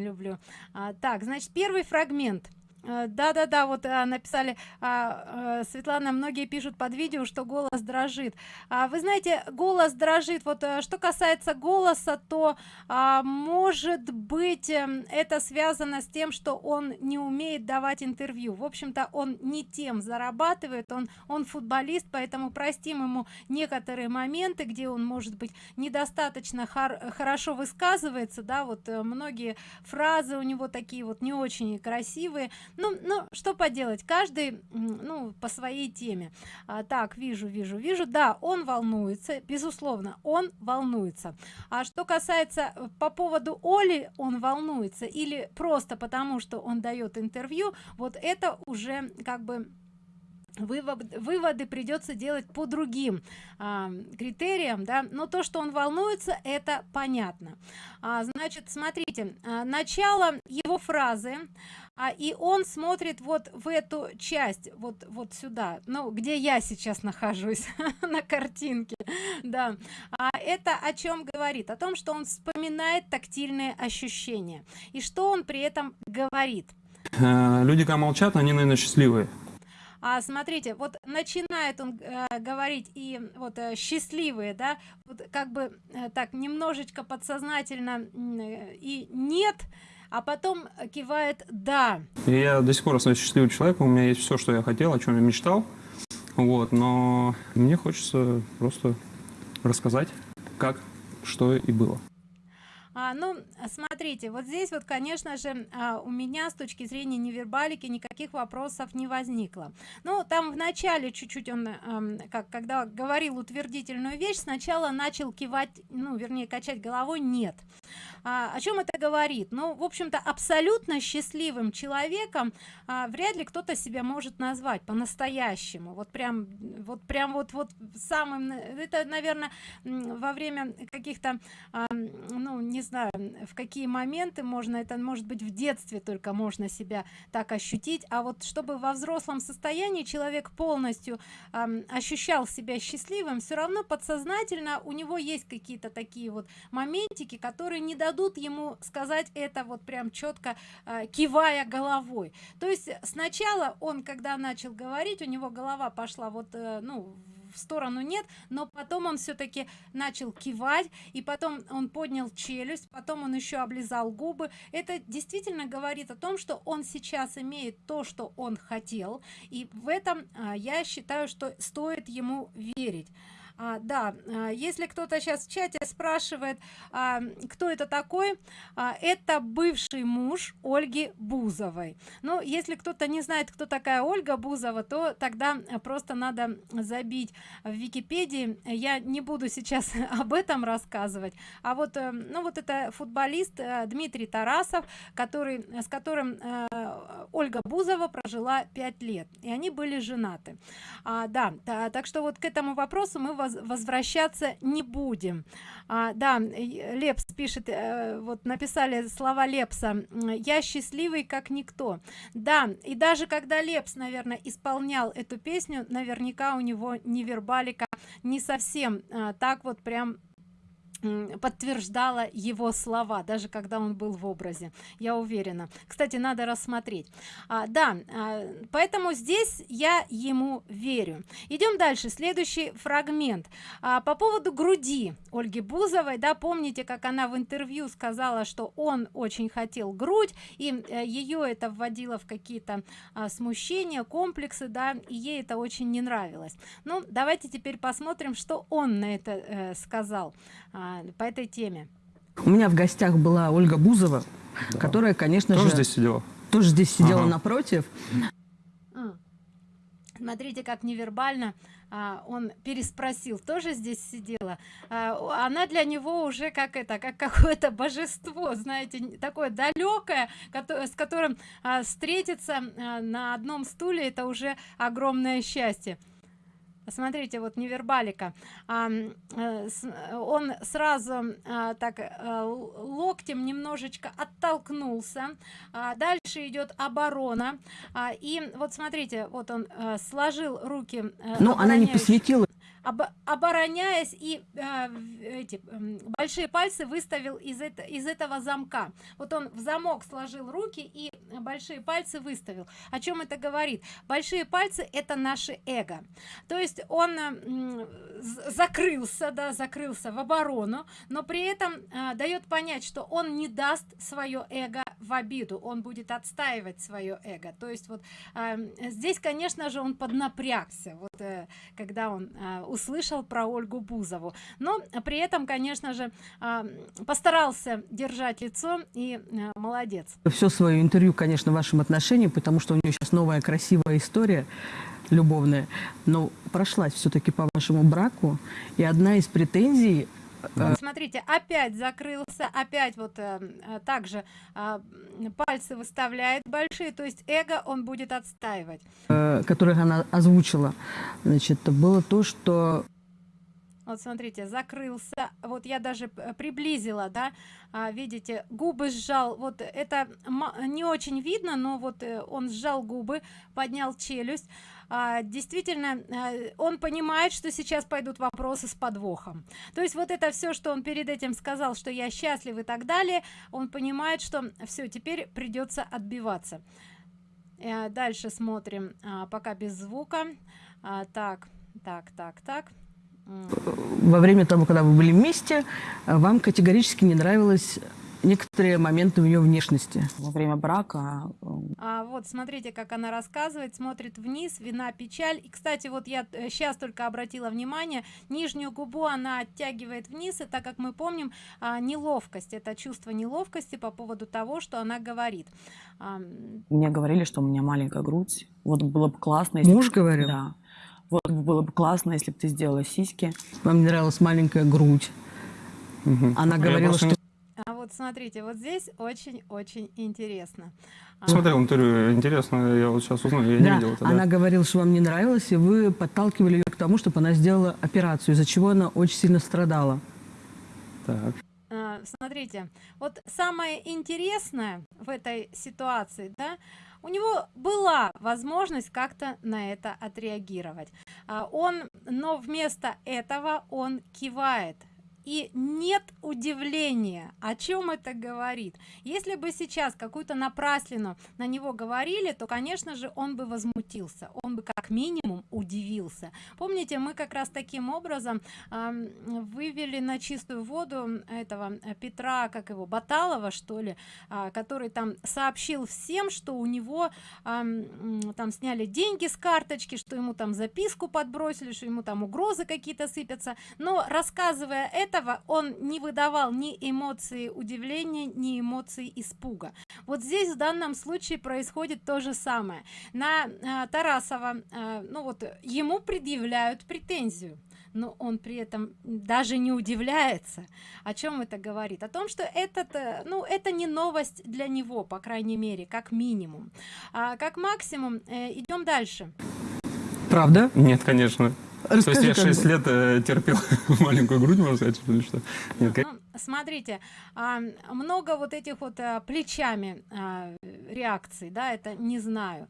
люблю. А, так значит первый фрагмент Э, да да да вот а, написали а, а, светлана многие пишут под видео что голос дрожит. А, вы знаете голос дрожит. Вот а, что касается голоса то а, может быть а, это связано с тем что он не умеет давать интервью. В общем-то он не тем зарабатывает он он футболист поэтому простим ему некоторые моменты где он может быть недостаточно хор хорошо высказывается да вот многие фразы у него такие вот не очень красивые ну ну что поделать каждый ну по своей теме. А, так вижу вижу вижу. Да он волнуется безусловно он волнуется. А что касается э, по поводу оли он волнуется или просто потому что он дает интервью вот это уже как бы вывод, выводы придется делать по другим а, критериям да. Но то что он волнуется это понятно. А, значит смотрите а, начало его фразы а, и он смотрит вот в эту часть вот вот сюда ну где я сейчас нахожусь на картинке да. А это о чем говорит? О том что он вспоминает тактильные ощущения. И что он при этом говорит? Э, люди когда молчат они наверное счастливые а смотрите вот начинает он э, говорить и вот э, счастливые да вот как бы э, так немножечко подсознательно э, и нет а потом кивает да я до сих пор остаюсь счастливым человеком у меня есть все что я хотел о чем я мечтал. Вот но мне хочется просто рассказать как что и было а, ну смотрите вот здесь вот конечно же а, у меня с точки зрения невербалики никаких вопросов не возникло. Ну там в начале чуть-чуть он а, как когда говорил утвердительную вещь сначала начал кивать ну вернее качать головой нет а, о чем это говорит? Ну в общем-то абсолютно счастливым человеком а, вряд ли кто-то себя может назвать по-настоящему. Вот прям вот прям вот вот самым это наверное во время каких-то а, ну не знаю в какие моменты можно это может быть в детстве только можно себя так ощутить. А вот чтобы во взрослом состоянии человек полностью э, ощущал себя счастливым все равно подсознательно у него есть какие-то такие вот моментики которые не дадут ему сказать это вот прям четко э, кивая головой. То есть сначала он когда начал говорить у него голова пошла вот э, ну в сторону нет но потом он все-таки начал кивать и потом он поднял челюсть потом он еще облизал губы. Это действительно говорит о том что он сейчас имеет то что он хотел и в этом а, я считаю что стоит ему верить а, да а, если кто-то сейчас в чате спрашивает а, кто это такой а, это бывший муж ольги бузовой. Ну если кто-то не знает кто такая ольга бузова то тогда просто надо забить в википедии. Я не буду сейчас об этом рассказывать. А вот э, ну вот это футболист э, дмитрий тарасов который с которым э, ольга бузова прожила пять лет и они были женаты. А, да так что вот к этому вопросу мы возвращаться не будем. А, да лепс пишет э, вот написали слова лепса я счастливый как никто да и даже когда лепс наверное исполнял эту песню наверняка у него невербалика не совсем а, так вот прям подтверждала его слова даже когда он был в образе я уверена. Кстати надо рассмотреть. А, да а, поэтому здесь я ему верю. Идем дальше. Следующий фрагмент. А, по поводу груди ольги бузовой да помните как она в интервью сказала что он очень хотел грудь и э, ее это вводило в какие-то а, смущения комплексы да и ей это очень не нравилось. Ну давайте теперь посмотрим что он на это э, сказал. А, по этой теме. У меня в гостях была ольга бузова да. которая конечно тоже же здесь сидела? тоже здесь сидела ага. напротив. Смотрите как невербально а, он переспросил тоже здесь сидела. А, она для него уже как это как какое-то божество знаете такое далекое с которым а, встретиться а, на одном стуле это уже огромное счастье смотрите вот невербалика. А, э, он сразу а, так а, локтем немножечко оттолкнулся. А, дальше идет оборона. А, и вот смотрите вот он а, сложил руки но она не посвятила об, обороняясь и э, эти э, большие пальцы выставил из, это, из этого замка. Вот он в замок сложил руки и большие пальцы выставил. О чем это говорит? Большие пальцы это наше эго. То есть он э, закрылся да закрылся в оборону но при этом э, дает понять что он не даст свое эго в обиду он будет отстаивать свое эго. То есть вот э, здесь конечно же он поднапрягся вот э, когда он э, услышал про ольгу бузову. Но при этом конечно же э, постарался держать лицо и э, молодец. Все свое интервью конечно вашим отношениям потому что у нее сейчас новая красивая история любовная но прошлась все-таки по вашему браку и одна из претензий Э, смотрите опять закрылся опять вот э, э, также э, пальцы выставляет большие то есть эго он будет отстаивать. э, которых она озвучила. Значит было то что вот смотрите закрылся вот я даже приблизила да а, видите губы сжал вот это не очень видно но вот э, он сжал губы поднял челюсть а, действительно а, он понимает что сейчас пойдут вопросы с подвохом. То есть вот это все что он перед этим сказал что я счастлив и так далее он понимает что все теперь придется отбиваться. А, дальше смотрим. А, пока без звука. Так так так так. Во время того когда вы были вместе вам категорически не нравилось некоторые моменты в ее внешности. Во время брака. А вот смотрите, как она рассказывает, смотрит вниз, вина, печаль. И, кстати, вот я сейчас э, только обратила внимание, нижнюю губу она оттягивает вниз, и так как мы помним, а, неловкость, это чувство неловкости по поводу того, что она говорит. Мне говорили, что у меня маленькая грудь. Вот было бы классно, если... Муж говорил? Да. Вот было бы классно, если бы ты сделала сиськи. Вам нравилась маленькая грудь. Угу. Она говорила, что а вот смотрите, вот здесь очень-очень интересно. А, Смотрел интервью, интересно, я вот сейчас узнаю, я да, не видел это. Она да. говорила, что вам не нравилось, и вы подталкивали ее к тому, чтобы она сделала операцию, из-за чего она очень сильно страдала. Так. А, смотрите, вот самое интересное в этой ситуации, да, у него была возможность как-то на это отреагировать. А, он, но вместо этого он кивает и нет удивления о чем это говорит. Если бы сейчас какую-то напраслину на него говорили то конечно же он бы возмутился он бы как минимум удивился. Помните мы как раз таким образом э, вывели на чистую воду этого э, петра как его баталова что ли э, который там сообщил всем что у него э, там сняли деньги с карточки что ему там записку подбросили что ему там угрозы какие-то сыпятся. Но рассказывая это этого он не выдавал ни эмоции удивления ни эмоции испуга. Вот здесь в данном случае происходит то же самое. На э, тарасова э, ну вот ему предъявляют претензию но он при этом даже не удивляется. О чем это говорит? О том что этот э, ну это не новость для него по крайней мере как минимум. А как максимум э, идем дальше правда? Нет конечно. Расскажи, То есть я 6 лет э, терпел маленькую грудь, можно сказать, или что? Нет, ну, смотрите, а, много вот этих вот а, плечами а, реакций, да, это не знаю.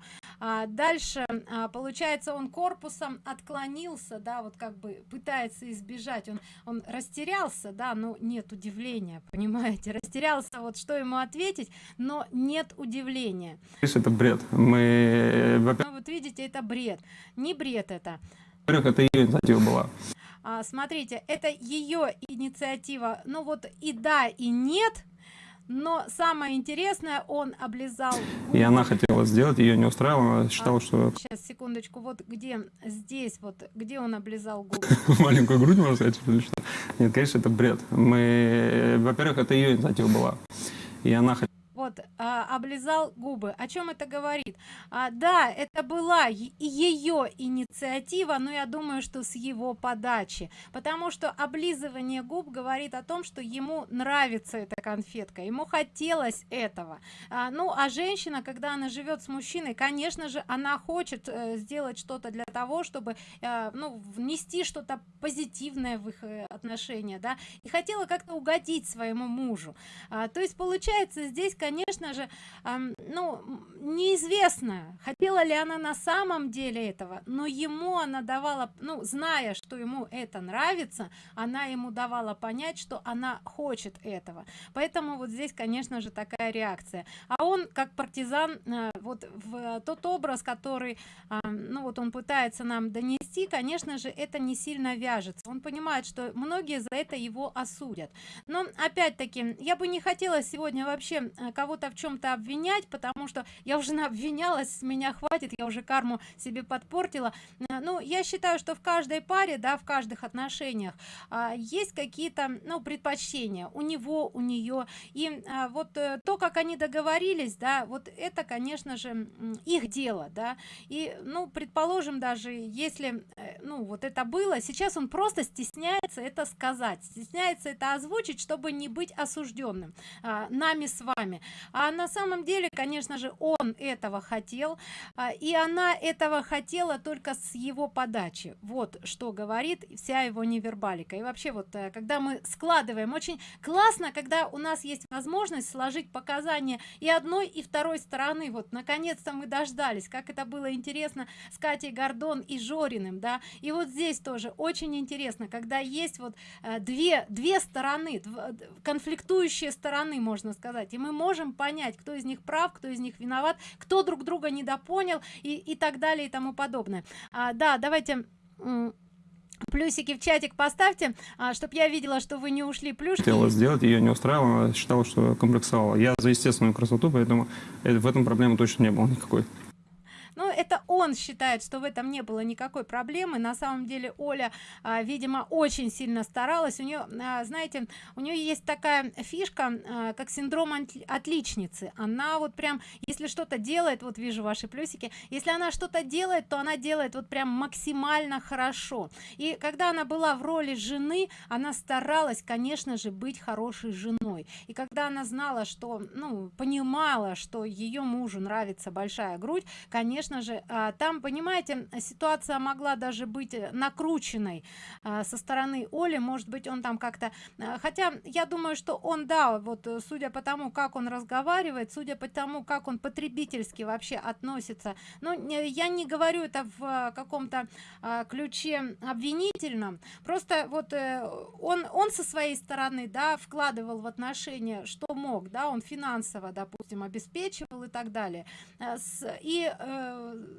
Дальше, получается, он корпусом отклонился, да, вот как бы пытается избежать, он, он растерялся, да, но нет удивления, понимаете, растерялся, вот что ему ответить, но нет удивления. Это бред. Мы, ну, вот видите, это бред. Не бред это во-первых, это ее инициатива была. А, смотрите, это ее инициатива. Ну вот и да, и нет. Но самое интересное, он облизал. И она хотела сделать, ее не устраивало, она считала, а, что. Сейчас секундочку, вот где здесь, вот где он облизал губы. Маленькую грудь, можно сказать, что? Нет, конечно, это бред. Мы, во-первых, это ее инициатива была, и она хотела вот а, облизал губы. О чем это говорит? А, да это была ее инициатива но я думаю что с его подачи. Потому что облизывание губ говорит о том что ему нравится эта конфетка ему хотелось этого. А, ну а женщина когда она живет с мужчиной конечно же она хочет э, сделать что-то для того чтобы э, ну внести что-то позитивное в их э, отношения да и хотела как-то угодить своему мужу. А, то есть получается здесь конечно же а, ну неизвестно хотела ли она на самом деле этого но ему она давала ну зная что ему это нравится она ему давала понять что она хочет этого. Поэтому вот здесь конечно же такая реакция. А он как партизан э, вот в тот образ который ну вот он пытается нам донести конечно же это не сильно вяжется. Он понимает что многие за это его осудят. Но опять-таки я бы не хотела сегодня вообще э, кого-то в чем-то обвинять потому что я уже обвинялась с меня хватит я уже карму себе подпортила. Э, ну я считаю что в каждой паре да в каждых отношениях а, есть какие-то ну предпочтения у него у нее и а, вот э, то как они договорились да вот это конечно же их дело да. И ну предположим даже если ну вот это было сейчас он просто стесняется это сказать стесняется это озвучить чтобы не быть осужденным а, нами с вами. А на самом деле конечно же он этого хотел а, и она этого хотела только с его подачи. Вот что говорит вся его невербалика. И вообще вот э, когда мы складываем очень классно когда у нас есть возможность сложить показания и одной и второй стороны вот наконец-то мы дождались как это было интересно с катей гордон и жориным да. И вот здесь тоже очень интересно когда есть вот э, две две стороны конфликтующие стороны можно сказать. И мы можем понять кто из них прав кто из них виноват кто друг друга недопонял и и так далее и тому подобное. А, да давайте плюсики в чатик поставьте а, чтобы я видела что вы не ушли плюшки хотела сделать ее не устраивала считала что комплексовала. Я за естественную красоту поэтому в этом проблемы точно не было никакой ну это он считает что в этом не было никакой проблемы. На самом деле оля а, видимо очень сильно старалась. У нее а, знаете у нее есть такая фишка а, как синдром отличницы. Она вот прям если что-то делает вот вижу ваши плюсики если она что-то делает то она делает вот прям максимально хорошо. И когда она была в роли жены она старалась конечно же быть хорошей женой. И когда она знала что ну понимала что ее мужу нравится большая грудь конечно конечно же а, там понимаете ситуация могла даже быть э, накрученной а, со стороны оли. Может быть он там как-то а, хотя я думаю что он да вот э, судя по тому как он разговаривает судя по тому как он потребительски вообще относится но я не говорю это в каком-то ключе обвинительном. Просто вот э, он он со своей стороны да вкладывал в отношения что мог да он финансово допустим обеспечивал и так далее. И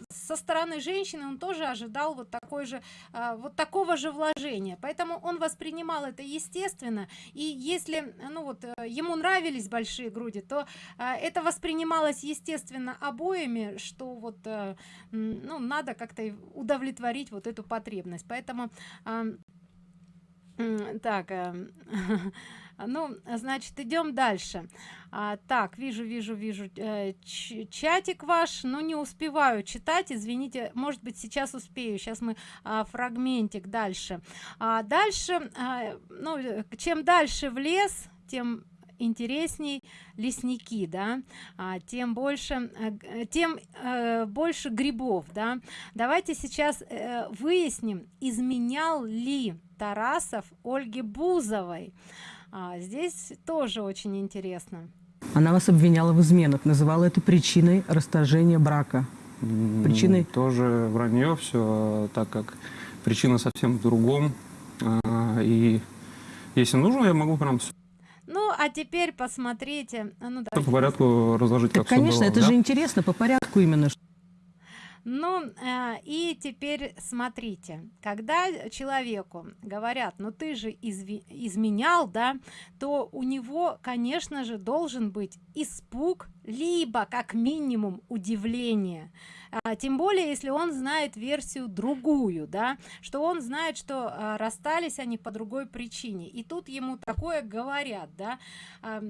со стороны женщины он тоже ожидал вот такой же а, вот такого же вложения. Поэтому он воспринимал это естественно. И если ну вот э, ему нравились большие груди то а, это воспринималось естественно обоими что вот э, ну надо как-то удовлетворить вот эту потребность. Поэтому так э, ну значит идем дальше. А, так вижу вижу вижу э, чатик ваш но не успеваю читать извините может быть сейчас успею сейчас мы а, фрагментик дальше. А дальше а, ну чем дальше в лес тем интересней лесники да а, тем больше э, тем э, больше грибов да. Давайте сейчас э, выясним изменял ли тарасов ольге бузовой а, здесь тоже очень интересно. Она вас обвиняла в изменах называла это причиной расторжения брака. Причиной? тоже вранье все так как причина совсем в другом. А, и если нужно я могу прям ну а теперь посмотрите ну, да. по порядку разложить так, как конечно было, это да? же интересно по порядку именно ну э, и теперь смотрите когда человеку говорят ну ты же изменял да то у него конечно же должен быть испуг либо как минимум удивление. А, тем более если он знает версию другую да что он знает что а, расстались они по другой причине. И тут ему такое говорят да. А,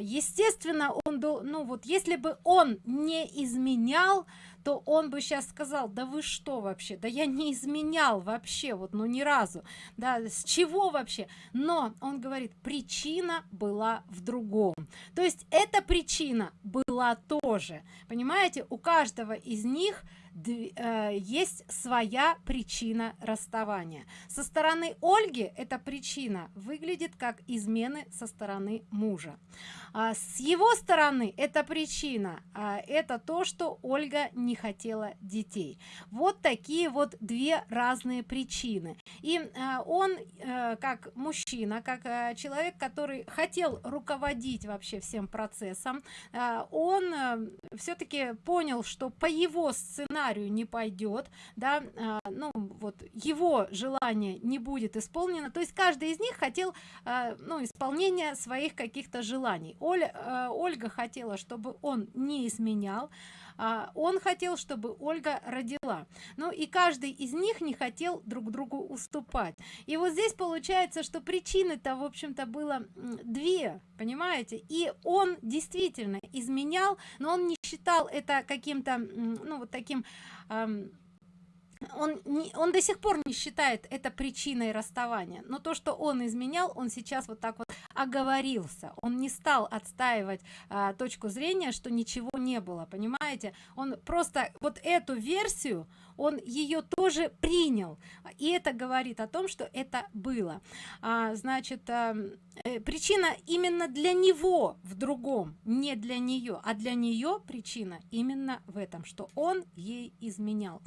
естественно он ну вот если бы он не изменял то он бы сейчас сказал да вы что вообще? Да я не изменял вообще вот ну ни разу. Да с чего вообще? Но он говорит причина была в другом то есть эта причина была тоже. Понимаете у каждого из них есть своя причина расставания. Со стороны ольги эта причина выглядит как измены со стороны мужа. А с его стороны эта причина а, это то что ольга не хотела детей. Вот такие вот две разные причины. И а, он а, как мужчина как а, человек который хотел руководить вообще всем процессом он все-таки понял что по его сценарию не пойдет да а, ну вот его желание не будет исполнено то есть каждый из них хотел а, ну исполнение своих каких-то желаний Оля, э, Ольга хотела, чтобы он не изменял, а он хотел, чтобы Ольга родила. Ну и каждый из них не хотел друг другу уступать. И вот здесь получается, что причины-то, в общем-то, было две, понимаете? И он действительно изменял, но он не считал это каким-то, ну вот таким... Он не, он до сих пор не считает это причиной расставания. Но то что он изменял он сейчас вот так вот оговорился. Он не стал отстаивать а, точку зрения что ничего не было понимаете? Он просто вот эту версию он ее тоже принял. И это говорит о том что это было. А, значит а, причина именно для него в другом не для нее а для нее причина именно в этом что он ей изменял.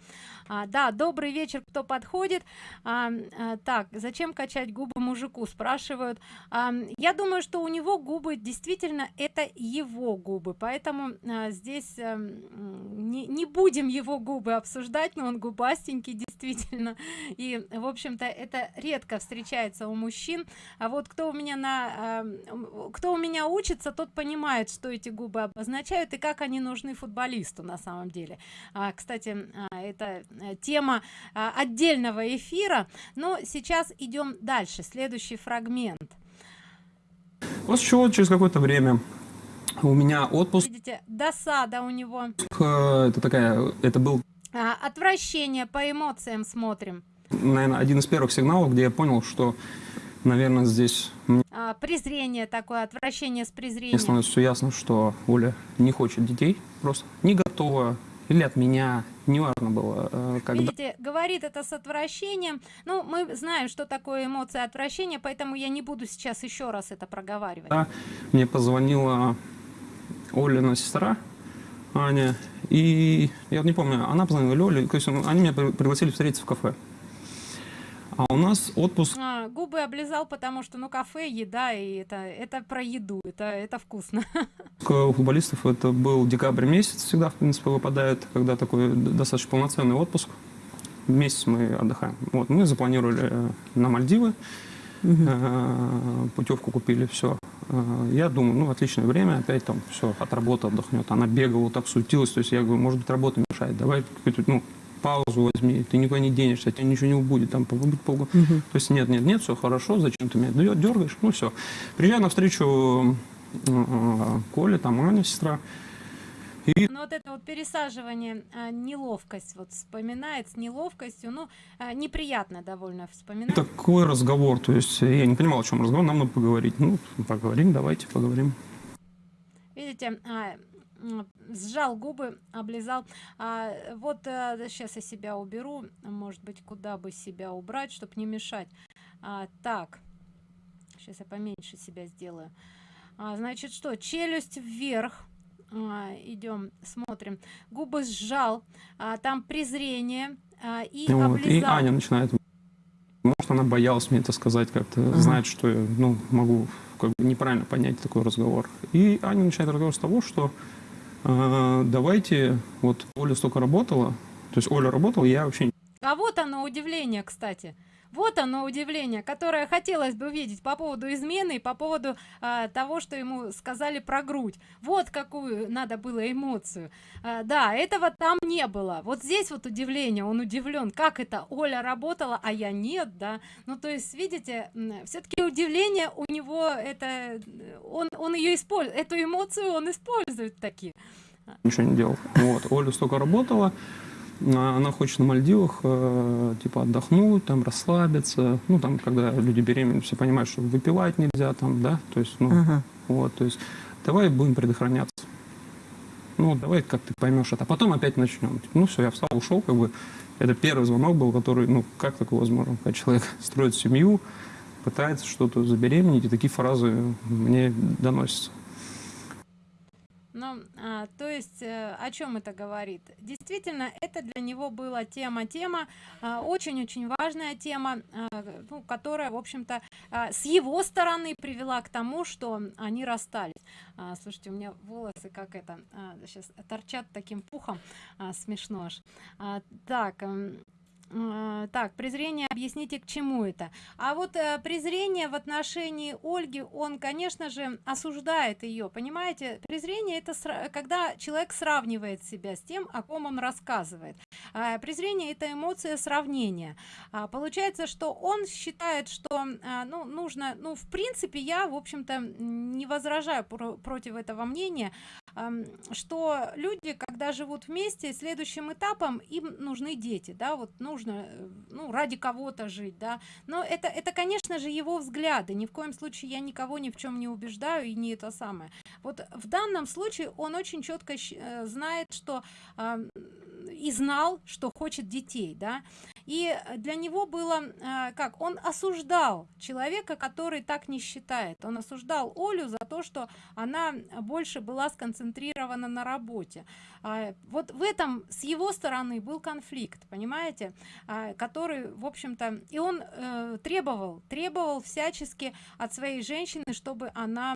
А, да добрый вечер кто подходит? А, а, так зачем качать губы мужику спрашивают. А, я думаю что у него губы действительно это его губы поэтому а, здесь а, не, не будем его губы обсуждать но он губастенький действительно. И в общем-то это редко встречается у мужчин. А вот кто у меня на кто у меня учится тот понимает что эти губы обозначают и как они нужны футболисту на самом деле. А, кстати а, это э, тема а, отдельного эфира. Но сейчас идем дальше. Следующий фрагмент. После чего через какое-то время у меня отпуск. Видите досада у него. Э, это такая это был а, отвращение по эмоциям смотрим. Наверное один из первых сигналов где я понял что наверное здесь а, презрение такое отвращение с презрением становится все ясно что оля не хочет детей просто не готова или от меня неважно было э, когда Видите, говорит это с отвращением ну мы знаем что такое эмоция отвращения поэтому я не буду сейчас еще раз это проговаривать да, мне позвонила олина сестра Аня. И я не помню, она позвонила Лёле, то есть они меня пригласили встретиться в кафе. А у нас отпуск. А, губы облизал, потому что, ну, кафе, еда, и это, это про еду, это, это вкусно. У футболистов это был декабрь месяц, всегда, в принципе, выпадает, когда такой достаточно полноценный отпуск. Месяц мы отдыхаем. Вот, мы запланировали э, на Мальдивы, угу. путевку купили, все. Э, я думаю, ну, отличное время, опять там все, от работы отдохнет. Она бегала, так суетилась, то есть я говорю, может быть, работа мешает, давай ну, паузу возьми, ты никуда не денешься, тебе ничего не будет, там, побудь полгода. Угу. То есть нет, нет, нет, все хорошо, зачем ты меня дергаешь, ну, все. Приезжаю навстречу э, Коле, там Аня, сестра, и... Ну, вот это вот пересаживание, а, неловкость, вот вспоминает с неловкостью, ну, а, неприятно довольно вспоминать. Такой разговор, то есть я не понимал, о чем разговор, нам надо поговорить. Ну, поговорим, давайте поговорим. Видите, а, сжал губы, облизал. А, вот а, сейчас я себя уберу, может быть, куда бы себя убрать, чтобы не мешать. А, так, сейчас я поменьше себя сделаю. А, значит, что, челюсть вверх а, идем смотрим губы сжал а, там презрение а, и вот, и аня начинает может она боялась мне это сказать как-то uh -huh. знает что я ну могу как бы неправильно понять такой разговор и аня начинает разговор с того что э, давайте вот оля столько работала то есть оля работала я вообще а вот оно удивление кстати вот оно удивление которое хотелось бы увидеть по поводу измены по поводу а, того что ему сказали про грудь. Вот какую надо было эмоцию. А, да этого там не было. Вот здесь вот удивление он удивлен как это оля работала а я нет да. Ну то есть видите все-таки удивление у него это он он ее использует эту эмоцию он использует такие ничего не делал. Вот оля столько работала она хочет на Мальдивах, э, типа, отдохнуть, там, расслабиться. Ну, там, когда люди беременны, все понимают, что выпивать нельзя, там, да, то есть, ну, uh-huh. вот, то есть, давай будем предохраняться. Ну, давай, как ты поймешь это. А потом опять начнем. Типа, ну, все, я встал, ушел, как бы. Это первый звонок был, который, ну, как такое возможно, когда человек строит семью, пытается что-то забеременеть, и такие фразы мне доносятся. Ну, а, то есть, э, о чем это говорит? Действительно, это для него была тема-тема, а, очень-очень важная тема, а, ну, которая, в общем-то, а, с его стороны привела к тому, что они расстались. А, слушайте, у меня волосы как это, а, сейчас торчат таким пухом, а, смешно аж. А, так, а, так презрение объясните к чему это. А вот э, презрение в отношении ольги он конечно же осуждает ее понимаете? Презрение это когда человек сравнивает себя с тем о ком он рассказывает. А, презрение это эмоция сравнения. А, получается что он считает что а, ну нужно ну в принципе я в общем-то не возражаю про против этого мнения что люди когда живут вместе следующим этапом им нужны дети да вот нужно нужно э, ну ради кого-то жить да. Но это это конечно же его взгляды. Ни в коем случае я никого ни в чем не убеждаю и не это самое. Вот в данном случае он очень четко э, знает что э, и знал что хочет детей да. И для него было э, как он осуждал человека который так не считает. Он осуждал олю за то что она больше была сконцентрирована на работе. А, вот в этом с его стороны был конфликт понимаете а, который в общем-то и он э, требовал требовал всячески от своей женщины чтобы она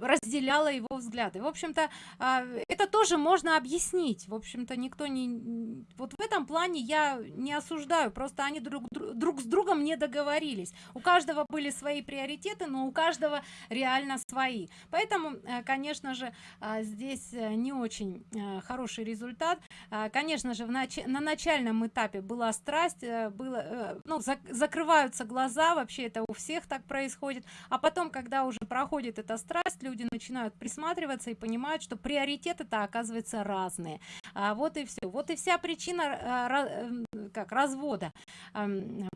разделяла его взгляды. В общем-то а, это тоже можно объяснить. В общем-то никто не вот в этом плане я не осуждаю просто они друг друг с другом не договорились. У каждого были свои приоритеты но у каждого реально свои. Поэтому э, конечно же а, здесь э, не очень э, хороший результат. А, конечно же в нач на начальном этапе была страсть было ну закрываются глаза вообще это у всех так происходит. А потом когда уже проходит эта страсть страсть люди начинают присматриваться и понимают что приоритеты то оказывается разные. А вот и все вот и вся причина а, эм, как развода.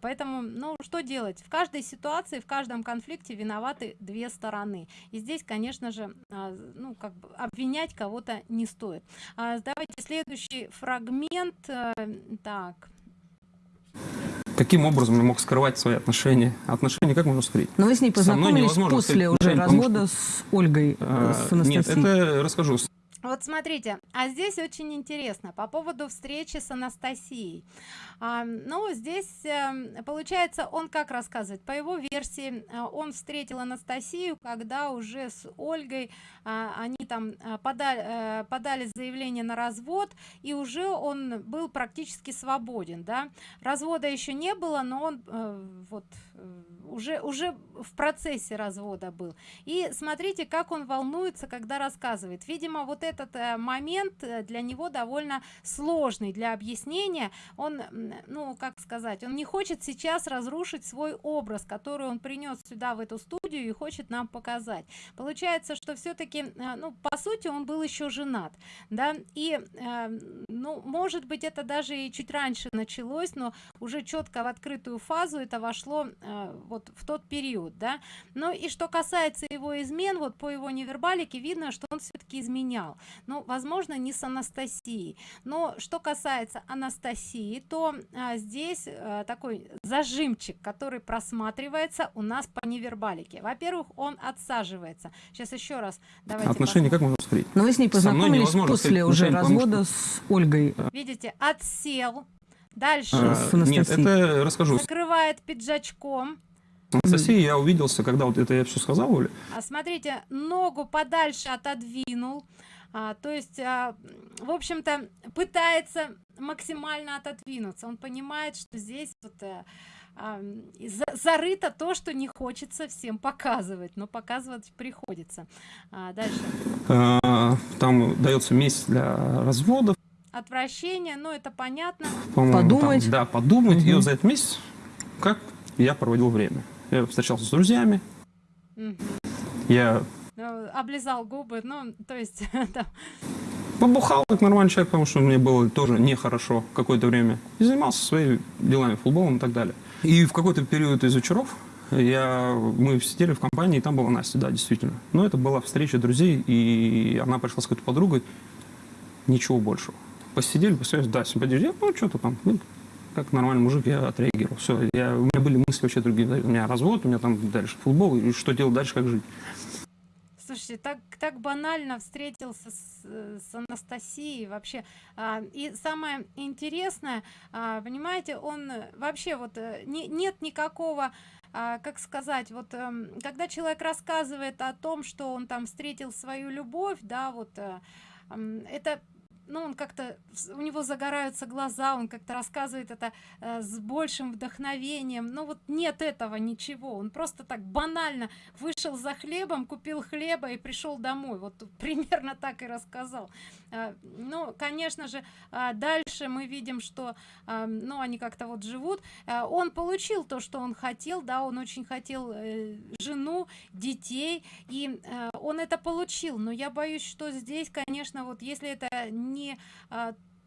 Поэтому ну что делать? В каждой ситуации в каждом конфликте виноваты две стороны. И здесь конечно же а, ну как бы обвинять кого-то не стоит. А, давайте следующий фрагмент э, так каким образом я мог скрывать свои отношения? Отношения как можно скрыть? Но вы с ней познакомились после уже развода что... с ольгой а, с нет это расскажу. Вот смотрите а здесь очень интересно. По поводу встречи с анастасией а, ну здесь а, получается он как рассказывает? По его версии а, он встретил анастасию когда уже с ольгой а, они там а, подали а, подали заявление на развод и уже он был практически свободен да. Развода еще не было но он вот уже уже в процессе развода был. И смотрите как он волнуется когда рассказывает. Видимо вот этот э, момент э, для него довольно сложный. Для объяснения он ну как сказать он не хочет сейчас разрушить свой образ который он принес сюда в эту студию и хочет нам показать. Получается что все-таки э, ну по сути он был еще женат да и ну может быть это даже и чуть раньше началось но уже четко в открытую фазу это вошло вот в тот период да. Ну и что касается его измен вот по его невербалике видно что он все-таки изменял. Ну возможно не с анастасией. Но что касается анастасии то здесь такой зажимчик который просматривается у нас по невербалике во-первых он отсаживается. Сейчас еще раз давайте отношения как можно скрыть но вы с ней познакомились после уже развода с ольгой. Видите отсел. Дальше. А, нет это расскажу. Закрывает пиджачком. Анастасия, я увиделся, когда вот это я все сказал, Оля. А смотрите, ногу подальше отодвинул. А, то есть, а, в общем-то, пытается максимально отодвинуться. Он понимает, что здесь вот, а, а, зарыто то, что не хочется всем показывать, но показывать приходится. А, дальше. А, там дается месяц для разводов. Отвращение, ну это понятно. Подумать. Там, да, подумать. Мгм. И вот за этот месяц, как я проводил время. Я встречался с друзьями. Мгм. Я Ну, облизал губы, ну, то есть, да. побухал как нормальный человек, потому что мне было тоже нехорошо какое-то время. И занимался своими делами, футболом и так далее. И в какой-то период из вечеров я, мы сидели в компании, и там была Настя, да, действительно. Но это была встреча друзей, и она пришла с какой-то подругой. Ничего большего. Посидели, посмотрели, да, симпатизировали, ну, что-то там, ну, как нормальный мужик, я отреагировал. Все, я, у меня были мысли вообще другие. У меня развод, у меня там дальше футбол, и что делать дальше, как жить. Слушайте, так, так банально встретился с, э, с Анастасией вообще. А, и самое интересное, а, понимаете, он э, вообще вот э, не, нет никакого, а, как сказать, вот эм, когда человек рассказывает о том, что он там встретил свою любовь, да, вот это ну, он как-то, у него загораются глаза, он как-то рассказывает это э, с большим вдохновением. Но вот нет этого ничего. Он просто так банально вышел за хлебом, купил хлеба и пришел домой. Вот примерно так и рассказал. А, Ну, конечно же, а, дальше мы видим, что, а, ну, они как-то вот живут. Он получил то, что он хотел, да, он очень хотел э, жену, детей, и э, он это получил. Но я боюсь, что здесь, конечно, вот если это не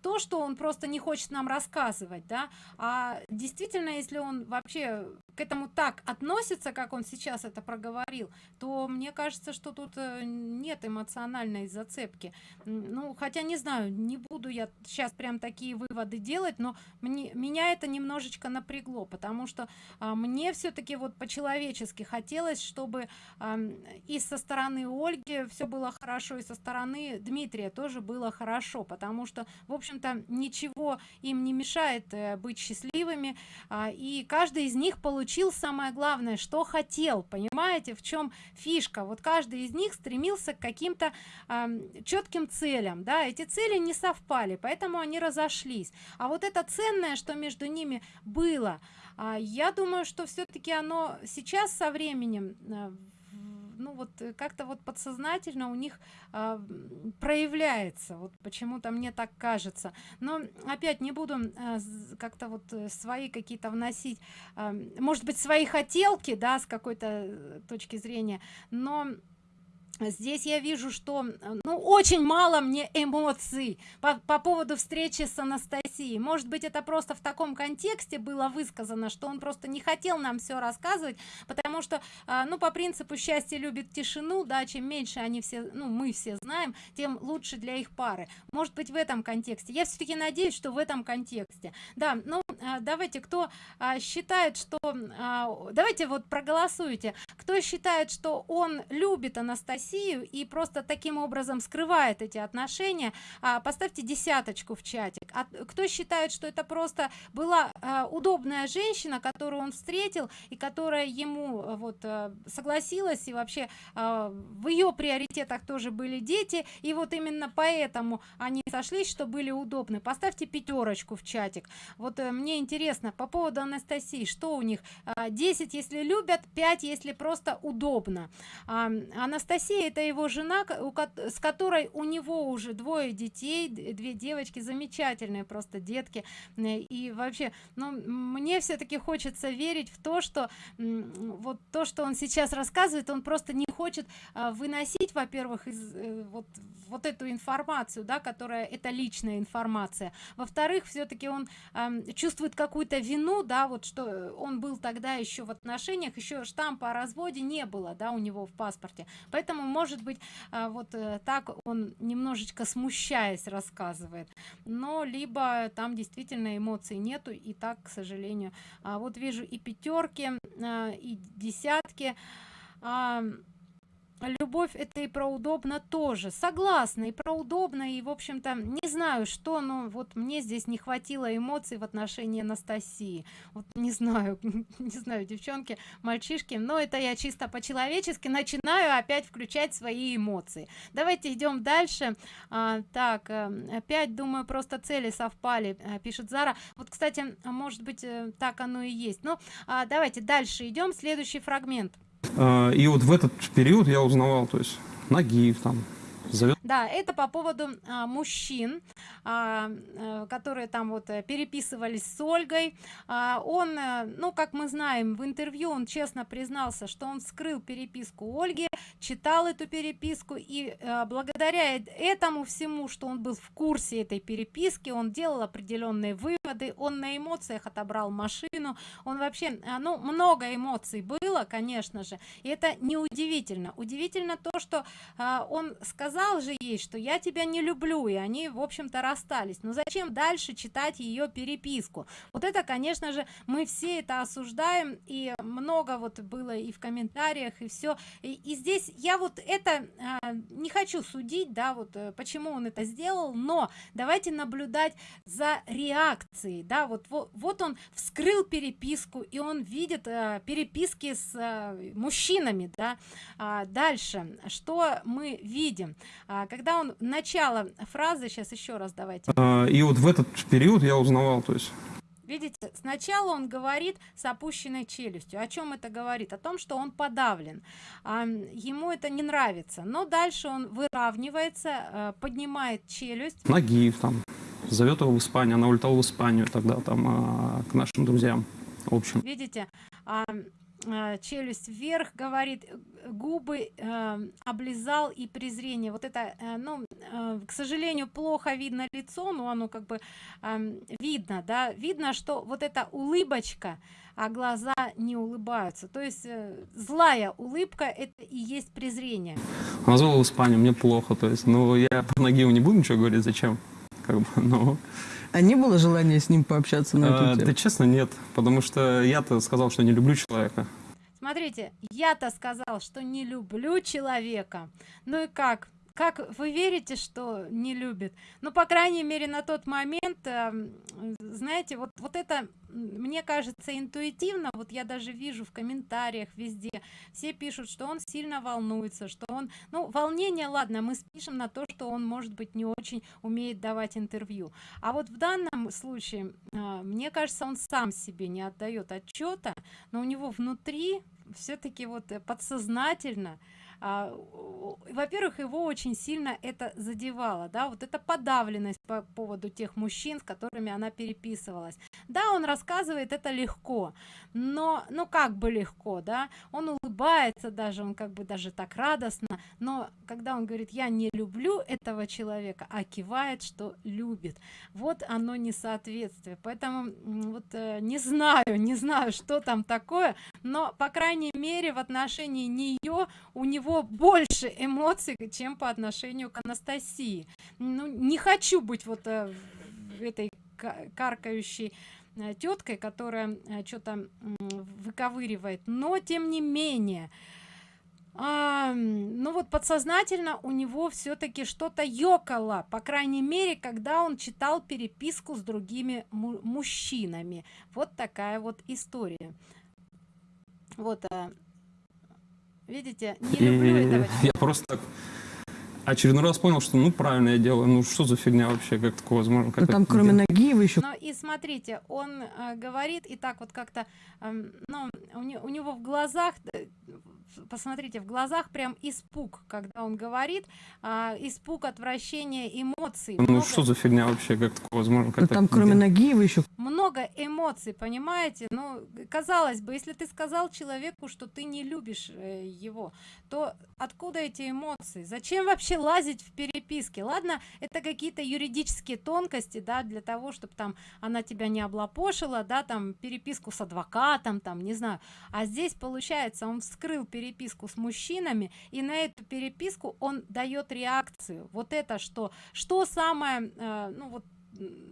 то, что он просто не хочет нам рассказывать, да, а действительно, если он вообще к этому так относится, как он сейчас это проговорил, то мне кажется, что тут э, нет эмоциональной зацепки. Ну, хотя не знаю, не буду я сейчас прям такие выводы делать, но мне, меня это немножечко напрягло, потому что а, мне все-таки вот по-человечески хотелось, чтобы ам, и со стороны Ольги все было хорошо, и со стороны Дмитрия тоже было хорошо, потому что, в общем-то, ничего им не мешает э, быть счастливыми, а, и каждый из них получил самое главное, что хотел, понимаете, в чем фишка. Вот каждый из них стремился к каким-то четким целям, да, эти цели не совпали, поэтому они разошлись. А вот это ценное, что между ними было, а, я думаю, что все-таки оно сейчас со временем в- ну вот э, как-то вот подсознательно у них м, проявляется вот почему-то мне так кажется но опять не буду з- как-то вот э, свои какие-то вносить м, может быть свои хотелки да с какой-то э, точки зрения но Здесь я вижу, что э, ну, очень мало мне эмоций по, по поводу встречи с Анастасией. Может быть, это просто в таком контексте было высказано, что он просто не хотел нам все рассказывать, потому что, а, ну, по принципу счастье любит тишину, да, чем меньше они все, ну, мы все знаем, тем лучше для их пары. Может быть, в этом контексте. Я все-таки надеюсь, что в этом контексте. Да, ну, а, давайте, кто а, считает, что... давайте вот проголосуйте. Кто считает, что он любит Анастасию и просто таким образом скрывает эти отношения, а, поставьте десяточку в чатик. А кто считает, что это просто была а, удобная женщина, которую он встретил и которая ему а, вот а, согласилась и вообще а, в ее приоритетах тоже были дети и вот именно поэтому они сошлись, что были удобны. Поставьте пятерочку в чатик. Вот э, мне интересно по поводу Анастасии, что у них а, 10, если любят, 5, если просто удобно. А, Анастасия это его жена, с которой у него уже двое детей, две девочки, замечательные просто детки. И вообще, ну, мне все-таки хочется верить в то, что вот то, что он сейчас рассказывает, он просто не хочет а, выносить, во-первых, из э, вот, вот эту информацию, да, которая это личная информация. Во-вторых, все-таки он чувствует какую-то вину, да, вот что э, он был тогда еще в отношениях, еще штампа о разводе не было, да, у него в паспорте. Поэтому, может быть, а, вот э, так он немножечко смущаясь рассказывает. Но либо там действительно эмоций нету, и так, к сожалению. А, вот вижу и пятерки, а, и десятки. А, любовь это и про удобно тоже. Согласна и про удобно и в общем-то не знаю что но вот мне здесь не хватило эмоций в отношении анастасии. Вот не знаю не знаю девчонки мальчишки но это я чисто по-человечески начинаю опять включать свои эмоции. Давайте идем дальше. А, так а, опять думаю просто цели совпали а, пишет зара. Вот кстати может быть э, так оно и есть. Ну а, давайте дальше идем. Следующий фрагмент. А, И вот в этот период я узнавал, то есть Нагиев там, Да, это по поводу а, мужчин, а, э, которые там вот э, переписывались с Ольгой. А, он, э, ну, как мы знаем, в интервью он честно признался, что он скрыл переписку Ольги, читал эту переписку, и э, благодаря э- этому всему, что он был в курсе этой переписки, он делал определенные выводы, он на эмоциях отобрал машину, он вообще, а, ну, много эмоций было, конечно же, и это не удивительно. То, что а, он сказал же ей, что я тебя не люблю, и они, в общем-то, расстались. Но зачем дальше читать ее переписку? Вот это, конечно же, мы все это осуждаем, и много вот было и в комментариях, и все. И, и здесь я вот это а, не хочу судить, да, вот э, почему он это сделал, но давайте наблюдать за реакцией, да, вот, вот, вот он вскрыл переписку, и он видит э, переписки с э, мужчинами, да, а, дальше, что мы видим, А, когда он начало фразы, сейчас еще раз давайте, А, И вот в этот период я узнавал, то есть Видите, сначала он говорит с опущенной челюстью. О чем это говорит? О том, что он подавлен. А, ему это не нравится. Но дальше он выравнивается, э, поднимает челюсть. Нагиев там зовет его в Испанию, она улетала в Испанию тогда там а, к нашим друзьям. В общем, Видите, а, челюсть вверх говорит, э, губы э, облизал и презрение. Вот это, э, ну, э, к сожалению, плохо видно лицо, но оно как бы ам, видно, да, видно, что вот эта улыбочка, а глаза не улыбаются. То есть э, злая улыбка это и есть презрение. в Испанию, мне плохо, то есть, ну, я про Нагиева не буду ничего говорить, зачем, как бы, ну, А не было желания с ним пообщаться на эту а, тему? да честно нет, потому что я-то сказал, что не люблю человека. Смотрите, я-то сказал, что не люблю человека. Ну и как? Как вы верите, что не любит? Ну, по крайней мере, на тот момент, эм, знаете, вот, вот это, мне кажется, интуитивно, вот я даже вижу в комментариях везде, все пишут, что он сильно волнуется, что он, ну, волнение, ладно, мы спишем на то, что он, может быть, не очень умеет давать интервью. А вот в данном случае, а, мне кажется, он сам себе не отдает отчета, но у него внутри все-таки вот э, подсознательно о- во-первых, его очень сильно это задевало, да, вот эта подавленность по поводу тех мужчин, с которыми она переписывалась. Да, он рассказывает это легко, но, ну как бы легко, да, он улыбается даже, он как бы даже так радостно, но когда он говорит, я не люблю этого человека, а кивает, что любит, вот оно несоответствие, поэтому вот э, не знаю, не знаю, что там такое, но по крайней мере в отношении нее у него больше эмоций, чем по отношению к Анастасии. Ну, не хочу быть вот э, этой ка- каркающей теткой, которая что-то выковыривает, но тем не менее. А, ну вот подсознательно у него все-таки что-то ёкало, по крайней мере, когда он читал переписку с другими му- мужчинами. Вот такая вот история. Вот, а, видите, не люблю И этого я просто так очередной раз понял, что ну правильно я делаю, ну что за фигня вообще, как такое возможно? Как Ну, там кроме делать? Нагиева еще Но и смотрите, он э, говорит и так вот как-то, эм, ну, у, не- у него в глазах, э, посмотрите, в глазах прям испуг, когда он говорит, а, испуг, отвращение, эмоций. Ну много, что за фигня вообще, как такое возможно? Как Ну, там кроме делать? Нагиева еще много эмоций, понимаете? Ну, казалось бы, если ты сказал человеку, что ты не любишь э, его, то откуда эти эмоции? Зачем вообще лазить в переписке? Ладно, это какие-то юридические тонкости, да, для того, чтобы там она тебя не облапошила, да, там переписку с адвокатом, там, не знаю. А здесь, получается, он вскрыл переписку с мужчинами, и на эту переписку он дает реакцию. Вот это что? Что самое, э, ну вот,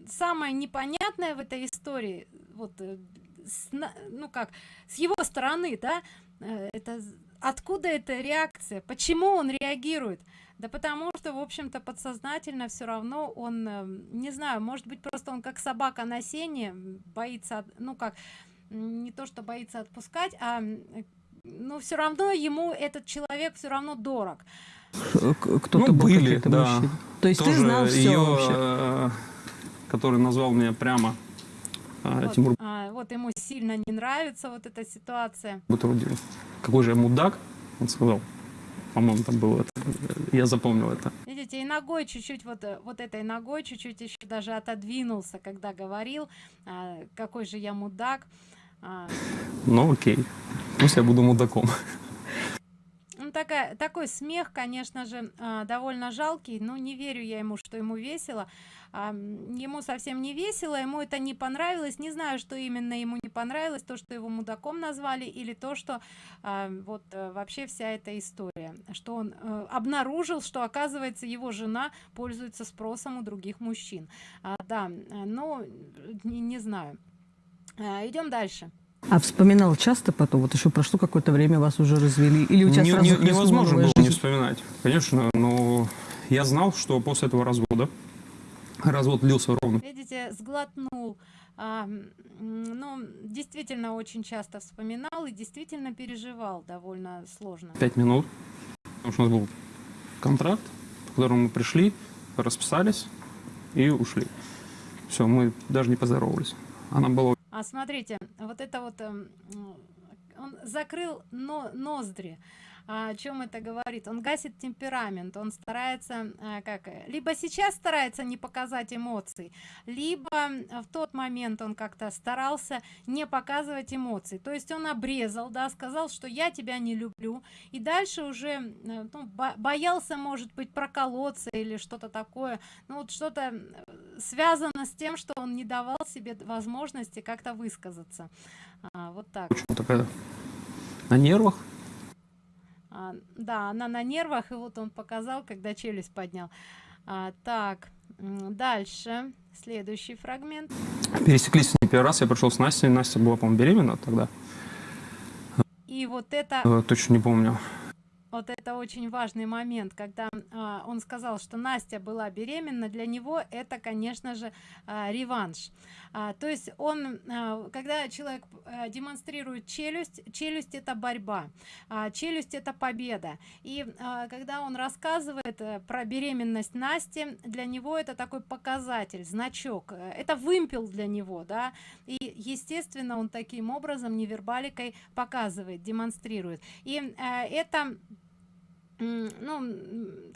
самое непонятное в этой истории, вот, э, с ну как, с его стороны, да, э, это откуда эта реакция почему он реагирует да потому что в общем-то подсознательно все равно он э, не знаю может быть просто он как собака на сене боится ну как не то что боится отпускать а но все равно ему этот человек все равно дорог к- Кто-то Ну, был были, да. мужчины. То есть ты Тоже знал все ее, вообще? э, который назвал меня прямо э, вот, Тимур а, вот ему сильно не нравится вот эта ситуация Бутрудин. Какой же я мудак, он сказал. По-моему, там было это. Я запомнил это. Видите, и ногой чуть-чуть, вот, э, вот этой ногой чуть-чуть еще даже отодвинулся, когда говорил, а, какой же я мудак. А, Ну окей. Пусть я буду мудаком. ну, такая, такой смех, конечно же, а, довольно жалкий, но не верю я ему, что ему весело. А, ему совсем не весело, ему это не понравилось. Не знаю, что именно ему не понравилось, то, что его мудаком назвали, или то, что а, вот э, вообще вся эта история, что он э, обнаружил, что оказывается его жена пользуется спросом у других мужчин. Да, э, ну, не, не знаю. Идем дальше. А вспоминал часто потом? Вот еще прошло какое-то время, вас уже развели? Или у тебя Не- сразу не- невозможно было не жизнь? вспоминать. Конечно, но я знал, что после этого развода, развод длился ровно Видите, сглотнул. А, ну, действительно очень часто вспоминал и действительно переживал довольно сложно. 5 минут, потому что у нас был контракт, по которому мы пришли, расписались и ушли. Все, мы даже не поздоровались. Она была А смотрите, вот это вот эм, он закрыл но- ноздри. А о чем это говорит? Он гасит темперамент, он старается, а, как, э, либо сейчас старается не показать эмоций, либо м, в тот момент он как-то старался не показывать эмоций. То есть он обрезал, да, сказал, что я тебя не люблю, и дальше уже э, ну, бо- боялся, может быть, проколоться или что-то такое. Ну вот что-то э, связано с тем, что он не давал себе возможности как-то высказаться. А, вот так. на нервах. А, да, она на нервах, и вот он показал, когда челюсть поднял. А, так, дальше. Следующий фрагмент. Пересеклись не первый раз, я пришел с Настей, Настя была, по-моему, беременна тогда. И вот это Э, Точно не помню. Вот это очень важный момент, когда а, он сказал, что Настя была беременна, для него это, конечно же, а, реванш. А, то есть он, а, когда человек а, демонстрирует челюсть, челюсть это борьба, а, челюсть это победа. И а, когда он рассказывает э, про беременность Насти, для него это такой показатель, значок, это вымпел для него, да, и естественно он таким образом невербаликой показывает, демонстрирует. И э, это ну,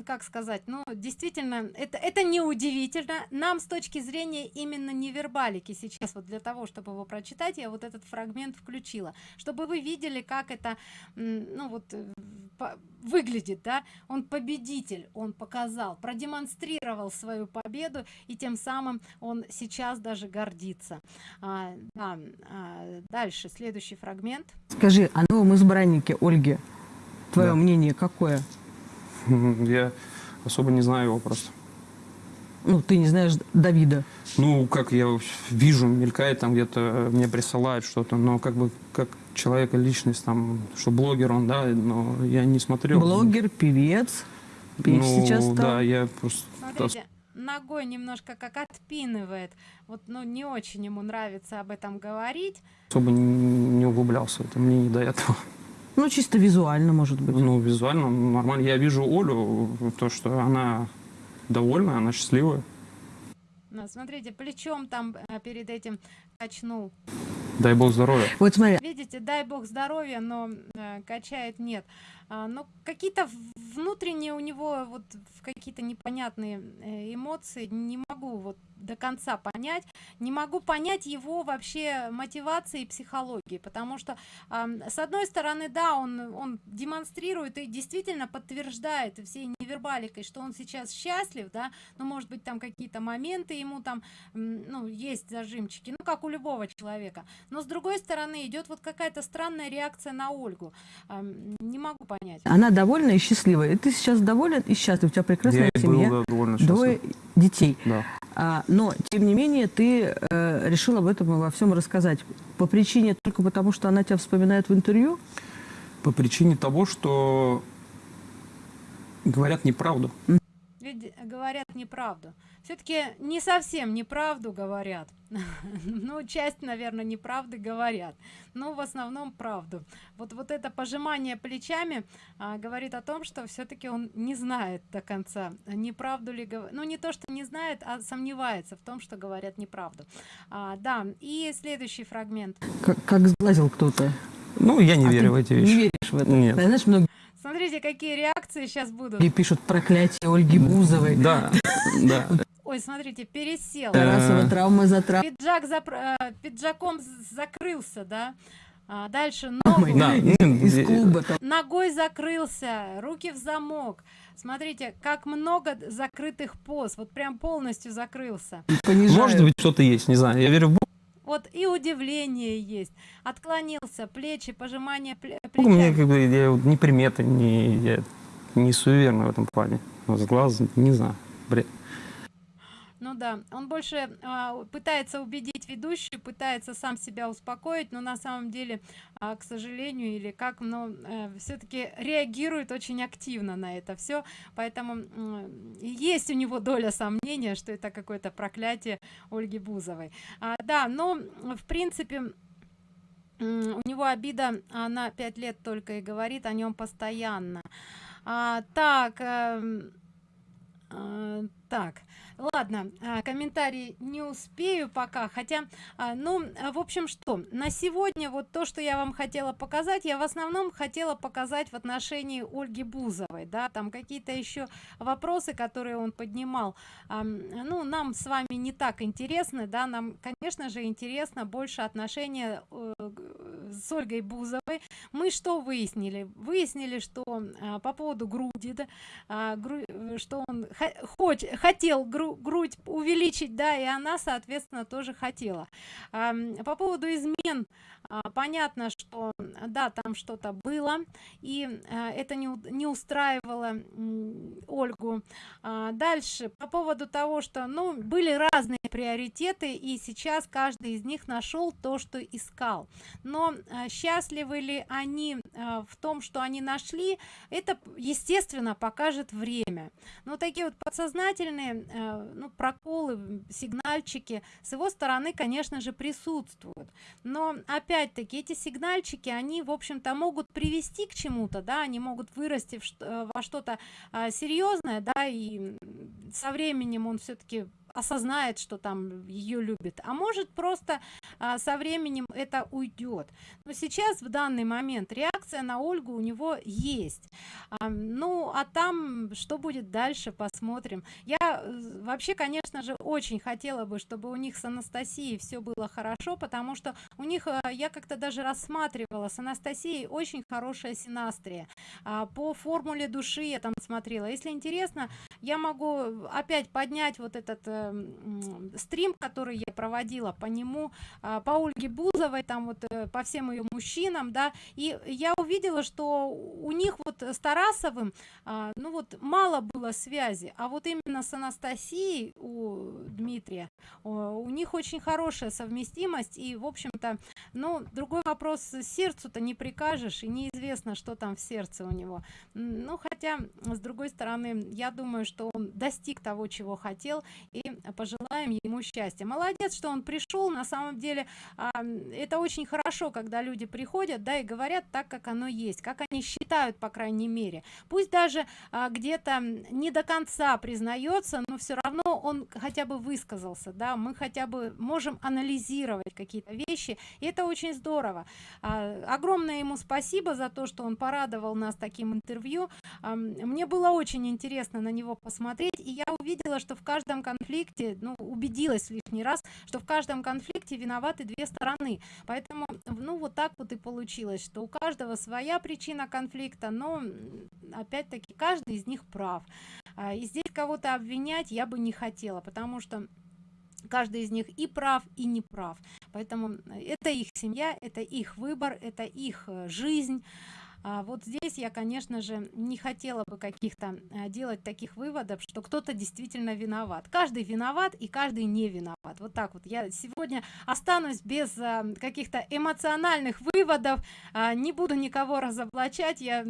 как сказать, ну, действительно, это, это неудивительно. Нам с точки зрения именно невербалики сейчас, вот для того, чтобы его прочитать, я вот этот фрагмент включила, чтобы вы видели, как это, ну, вот, э, выглядит, да, он победитель, он показал, продемонстрировал свою победу, и тем самым он сейчас даже гордится. А, да, а, дальше, следующий фрагмент. Скажи, о новом избраннике Ольге, твое Да. мнение какое? Я особо не знаю его просто. Ну, ты не знаешь Давида. Ну, как я вижу, мелькает там где-то, мне присылают что-то, но как бы как человек, личность, там, что блогер он, да, но я не смотрел. Блогер, певец. Петь ну, сейчас стал. да, я просто... Смотрите, ногой немножко как отпинывает. Вот, ну, не очень ему нравится об этом говорить. особо не углублялся это, мне не до этого. Ну, чисто визуально, может быть. Ну, визуально нормально. Я вижу Олю, то, что она довольна, она счастливая. Ну, смотрите, плечом там э, перед этим качнул. Дай бог здоровья. Вот смотри, Видите, дай бог здоровья, но э, качает нет. А, но какие-то внутренние у него вот какие-то непонятные э, эмоции не могу вот до конца понять, не могу понять его вообще мотивации и психологии, потому что ам, с одной стороны, да, он он демонстрирует и действительно подтверждает всей невербаликой, что он сейчас счастлив, да, но может быть там какие-то моменты ему там, ну есть зажимчики, ну как у любого человека, но с другой стороны идет вот какая-то странная реакция на Ольгу, Ам, не могу понять. Она довольна и счастлива. И ты сейчас доволен и счастлив. У тебя прекрасная я и был семья, да, довольно счастлив. двое детей. Да. А, но, тем не менее, ты э, решил об этом и во всем рассказать. По причине, только потому что она тебя вспоминает в интервью? по причине того, что говорят неправду. Ведь говорят неправду. Все-таки не совсем неправду говорят. ну, часть, наверное, неправды говорят. Но в основном правду. Вот, вот это пожимание плечами а, говорит о том, что все-таки он не знает до конца, неправду ли говорит. Ну, не то, что не знает, а сомневается в том, что говорят неправду. А, да, и следующий фрагмент. Как, как сглазил кто-то. Ну, я не А верю в эти вещи. Не веришь в это? Нет. Знаешь, многие Смотрите, какие реакции сейчас будут. пишут проклятие Ольги Бузовой. Да, да. Ой, смотрите, пересел. Тарасова Э. травма за травмой. Пиджак запр- э, пиджаком закрылся, да. А, дальше ногу. Да, Из э, клуба там. ногой закрылся руки в замок смотрите как много закрытых поз вот прям полностью закрылся понижают. Может быть, что-то есть, не знаю. Я верю в Бога. Вот и удивление есть отклонился плечи пожимание пле- У меня плечами как бы я вот не приметы, не, я не суеверный в этом плане. С глаз, не знаю, бред. Ну да он больше а, пытается убедить ведущую пытается сам себя успокоить но на самом деле а, к сожалению или как но все-таки реагирует очень активно на это все поэтому м, есть у него доля сомнения что это какое-то проклятие ольги бузовой. А, да но в принципе у него обида она пять лет только и говорит о нем постоянно. А, так эм, а, так ладно а, комментарий не успею пока хотя а, ну а, в общем что на сегодня вот то что я вам хотела показать я в основном хотела показать в отношении ольги бузовой да там какие-то еще вопросы которые он поднимал. Ну нам с вами не так интересны да нам конечно же интересно больше отношения э, с ольгой бузовой. Мы что выяснили? Выяснили что по поводу груди да, что он хо- хоч- хотел гру- грудь увеличить да и она соответственно тоже хотела. По поводу измен а, понятно что да там что-то было и а, это не, не устраивало ольгу. А, дальше по поводу того что ну были разные приоритеты и сейчас каждый из них нашел то что искал. Но а, счастливы ли они а, в том что они нашли это естественно покажет время. Но такие вот подсознательные э, ну проколы сигнальчики с его стороны конечно же присутствуют. Но опять-таки эти сигнальчики они в общем-то могут привести к чему-то да они могут вырасти э, во что-то серьезное да и со временем он все-таки осознает что там ее любит. А может просто а, со временем это уйдет но сейчас в данный момент реакция на ольгу у него есть. А, ну а там что будет дальше посмотрим. Я э, вообще конечно же очень хотела бы чтобы у них с анастасией все было хорошо потому что у них э, я как-то даже рассматривала с анастасией очень хорошая синастрия. А, по формуле души я там смотрела. Если интересно я могу опять поднять вот этот э, стрим который я проводила по нему а, по ольге бузовой там вот э, по всем ее мужчинам да. И я увидела что у них вот с тарасовым а, ну вот мало было связи. А вот именно с анастасией у дмитрия у них очень хорошая совместимость. И в общем-то ну другой вопрос сердцу-то не прикажешь и неизвестно что там в сердце у него. Ну хотя с другой стороны я думаю что он достиг того чего хотел и пожелаем ему счастья. Молодец что он пришел. На самом деле это очень хорошо когда люди приходят да и говорят так как оно есть как они считают по крайней мере. Пусть даже а, где-то не до конца признается но все равно он хотя бы высказался да. Мы хотя бы можем анализировать какие-то вещи и это очень здорово. А, огромное ему спасибо за то что он порадовал нас таким интервью. Мне было очень интересно на него посмотреть и я увидела что в каждом конфликте ну убедилась лишний раз что в каждом конфликте виноваты две стороны. Поэтому ну вот так вот и получилось что у каждого своя причина конфликта но опять-таки каждый из них прав. А, и здесь кого-то обвинять я бы не хотела потому что каждый из них и прав и не прав. Поэтому э, это их семья это их выбор это их э, жизнь а, вот здесь я конечно же не хотела бы каких-то а, делать таких выводов что кто-то действительно виноват. Каждый виноват и каждый не виноват. Вот так вот. Я сегодня останусь без а, каких-то эмоциональных выводов. А, не буду никого разоблачать. Я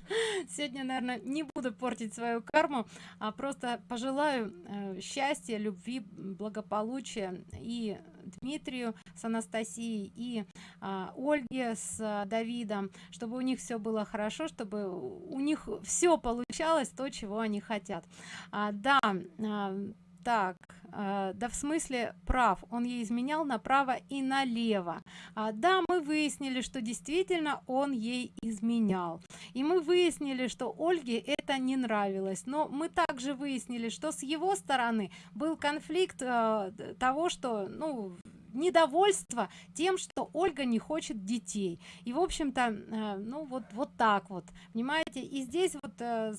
сегодня наверное не буду портить свою карму а просто пожелаю э, счастья любви благополучия и дмитрию с анастасией и а, ольге с а, давидом чтобы у них все было хорошо чтобы у них все получалось то чего они хотят. А, да а, так э, да в смысле прав он ей изменял направо и налево. А, да мы выяснили что действительно он ей изменял. И мы выяснили что ольге это не нравилось. Но мы также выяснили что с его стороны был конфликт э, того что ну недовольство тем что ольга не хочет детей. И в общем-то э, ну вот вот так вот. Понимаете? И здесь вот э,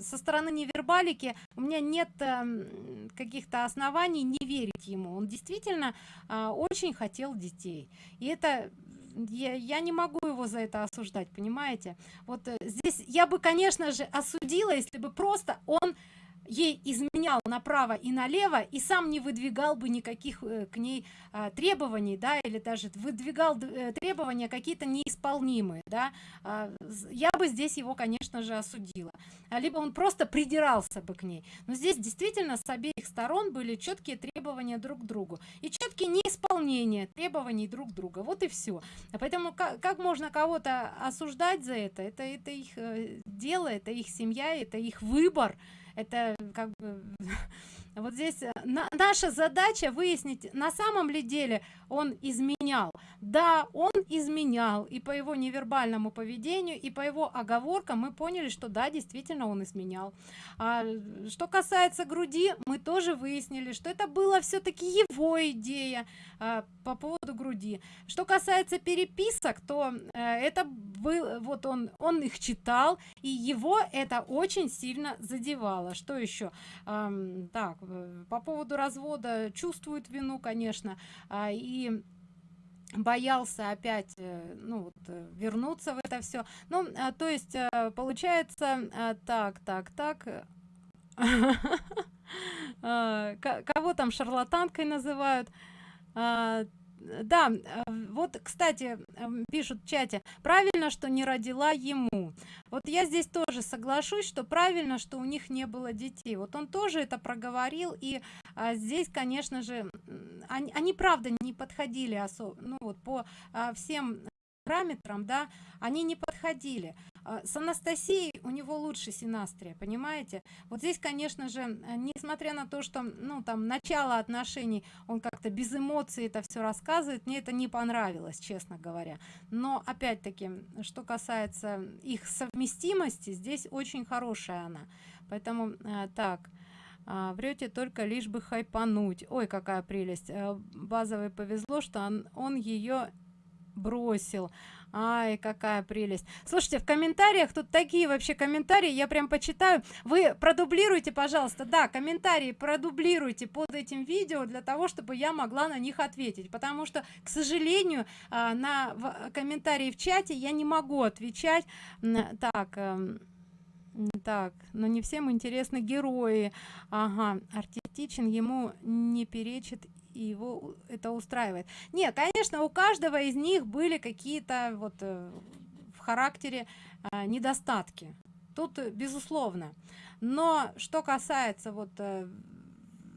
со стороны невербалики у меня нет э, каких-то оснований не верить ему. Он действительно э, очень хотел детей. И это я, я не могу его за это осуждать понимаете? Вот э, здесь я бы конечно же осудила если бы просто он ей изменял направо и налево и сам не выдвигал бы никаких э, к ней э, требований да или даже выдвигал э, требования какие-то неисполнимые да. Э, я бы здесь его конечно же осудила. А либо он просто придирался бы к ней. Но здесь действительно с обеих сторон были четкие требования друг к другу и четкие неисполнения требований друг друга вот и все поэтому как, как можно кого-то осуждать за это? Это это их э, дело это их семья это их выбор это как бы вот здесь э, на, наша задача выяснить на самом ли деле он изменял. Да он изменял и по его невербальному поведению и по его оговоркам мы поняли что да действительно он изменял. А, что касается груди мы тоже выяснили что это было все-таки его идея а, по поводу груди. Что касается переписок то а, это был вот он он их читал и его это очень сильно задевало. Что еще а, так по поводу развода чувствует вину конечно а, и боялся опять э, ну вот, э, вернуться в это все ну а, то есть получается а, так так так. Кого там шарлатанкой называют да э, вот кстати эм, пишут в чате правильно что не родила ему вот я здесь тоже соглашусь что правильно что у них не было детей. Вот он тоже это проговорил и а, здесь конечно же они, они правда не подходили особо ну вот по а, всем параметрам да они не подходили с анастасией у него лучше синастрия понимаете? Вот здесь конечно же э, несмотря на то что ну там начало отношений он как-то без эмоций это все рассказывает мне это не понравилось честно говоря. Но опять-таки что касается их совместимости здесь очень хорошая она. Поэтому э, так а, врете только лишь бы хайпануть. Ой какая прелесть. Э, базовый повезло что он, он ее бросил. Ай какая прелесть. Слушайте в комментариях тут такие вообще комментарии я прям почитаю. Вы продублируйте пожалуйста. Да комментарии продублируйте под этим видео для того чтобы я могла на них ответить. Потому что к сожалению а, на комментарии в чате я не могу отвечать. Так эм, так но не всем интересны герои. Ага артистичен ему не перечит его это устраивает. Не конечно у каждого из них были какие-то вот э, в характере э, недостатки. Тут э, безусловно. Но что касается вот э,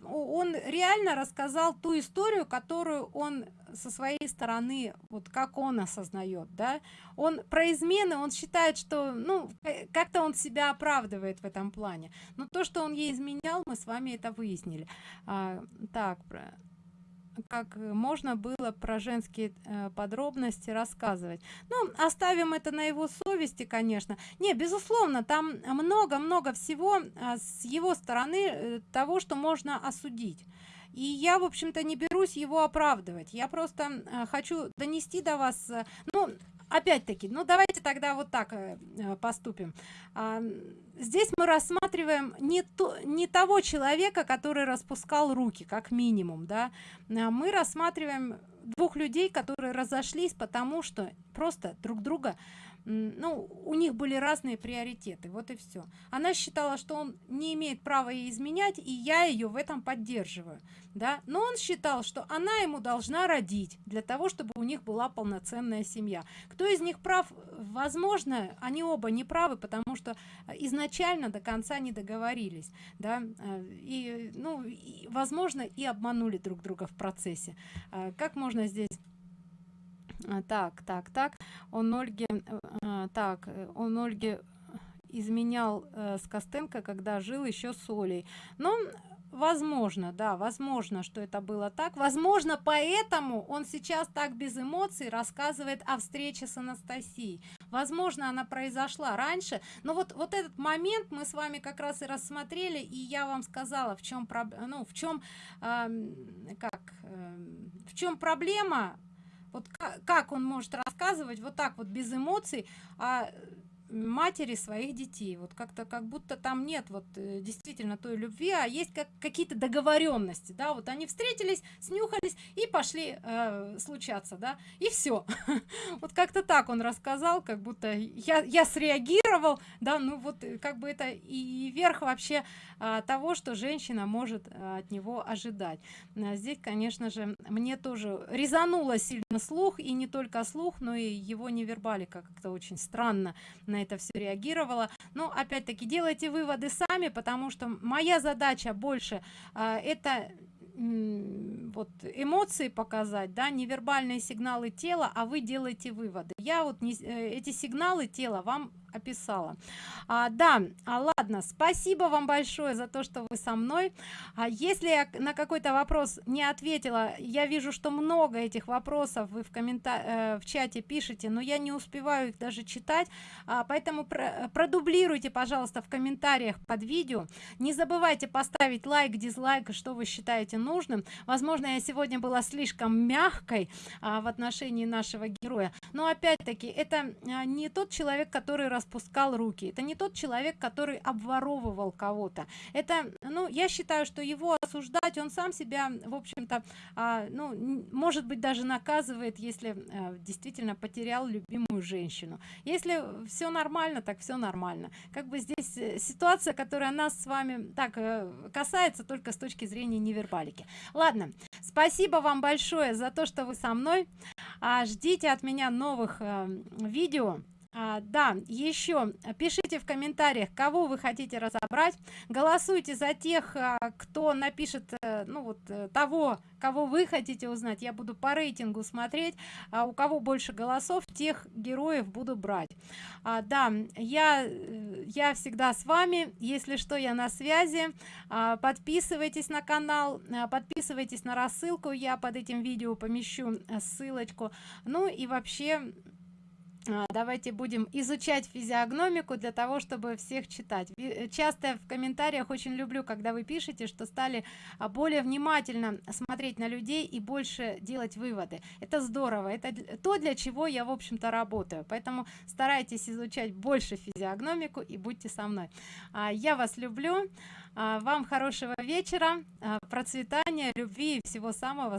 он реально рассказал ту историю которую он со своей стороны вот как он осознает да. Он про измены он считает что ну как-то он себя оправдывает в этом плане. Но то что он ей изменял мы с вами это выяснили. А, так как можно было про женские э, подробности рассказывать. Ну оставим это на его совести конечно. Не безусловно там много много всего а, с его стороны э, того что можно осудить. И я в общем-то не берусь его оправдывать. Я просто э, хочу донести до вас э, ну опять-таки ну давайте тогда вот так э, э, поступим. А, здесь мы рассматриваем не то не того человека который распускал руки как минимум да. А мы рассматриваем двух людей которые разошлись потому что просто друг друга ну у них были разные приоритеты вот и все она считала что он не имеет права ей изменять и я ее в этом поддерживаю да. Но он считал что она ему должна родить для того чтобы у них была полноценная семья. Кто из них прав? Возможно они оба не правы потому что изначально до конца не договорились да. Э, и ну и, возможно и обманули друг друга в процессе. Э, как можно здесь так так так. Он ольге э, так он ольге изменял э, с костенко когда жил еще с олей. Но возможно да возможно что это было так. Возможно поэтому он сейчас так без эмоций рассказывает о встрече с анастасией. Возможно она произошла раньше. Но вот вот этот момент мы с вами как раз и рассмотрели и я вам сказала в чем ну в чем э, как э, в чем проблема вот как, он может рассказывать вот так вот без эмоций а матери своих детей. Вот как-то как будто там нет вот э, действительно той любви а есть как какие-то договоренности да. Вот они встретились снюхались и пошли э, случаться да. И все вот как-то так он рассказал как будто я я среагировал да. Ну вот э, как бы это и верх вообще а, того что женщина может а, от него ожидать. А здесь конечно же мне тоже резануло сильно слух и не только слух но и его невербалика. Как-то очень странно на это все реагировала. Но опять-таки делайте выводы сами потому что моя задача больше а, это вот эмоции показать да невербальные сигналы тела а вы делаете выводы. Я вот не э, эти сигналы тела вам описала. А, да а, ладно спасибо вам большое за то что вы со мной. А если я на какой-то вопрос не ответила я вижу что много этих вопросов вы в комментариях э, в чате пишете но я не успеваю их даже читать. А, поэтому про продублируйте пожалуйста в комментариях под видео. Не забывайте поставить лайк дизлайк что вы считаете нужным. Возможно я сегодня была слишком мягкой а, в отношении нашего героя. Но опять-таки это а, не тот человек который распускал руки. Это не тот человек который обворовывал кого-то. Это ну я считаю что его осуждать он сам себя в общем-то а, ну может быть даже наказывает если а, действительно потерял любимую женщину. Если все нормально так все нормально. Как бы здесь э, ситуация которая нас с вами так э, касается только с точки зрения невербалики. Ладно спасибо вам большое за то что вы со мной. А, ждите от меня новых а, видео а, да еще пишите в комментариях кого вы хотите разобрать. Голосуйте за тех а, кто напишет а, ну вот а, того кого вы хотите узнать. Я буду по рейтингу смотреть а у кого больше голосов тех героев буду брать. А, да я я всегда с вами. Если что я на связи. А, подписывайтесь на канал а, подписывайтесь на рассылку. Я под этим видео помещу ссылочку. Ну и вообще давайте будем изучать физиогномику для того чтобы всех читать. Э, часто в комментариях очень люблю когда вы пишете что стали а, более внимательно смотреть на людей и больше делать выводы. Это здорово. Это то для чего я в общем-то работаю. Поэтому старайтесь изучать больше физиогномику и будьте со мной. А, я вас люблю. Вам хорошего вечера. Процветания любви и всего самого